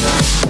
Night.